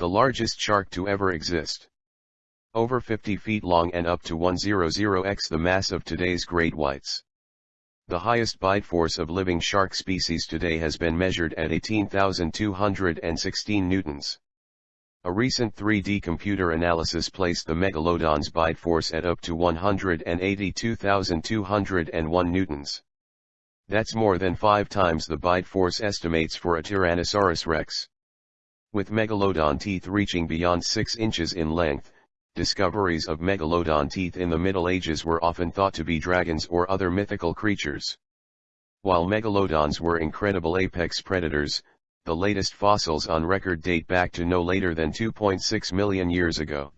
the largest shark to ever exist. Over 50 feet long and up to 100x the mass of today's great whites. The highest bite force of living shark species today has been measured at 18,216 newtons. A recent 3D computer analysis placed the megalodon's bite force at up to 182,201 newtons. That's more than five times the bite force estimates for a Tyrannosaurus rex. With megalodon teeth reaching beyond 6 inches in length, discoveries of megalodon teeth in the Middle Ages were often thought to be dragons or other mythical creatures. While megalodons were incredible apex predators, the latest fossils on record date back to no later than 2.6 million years ago.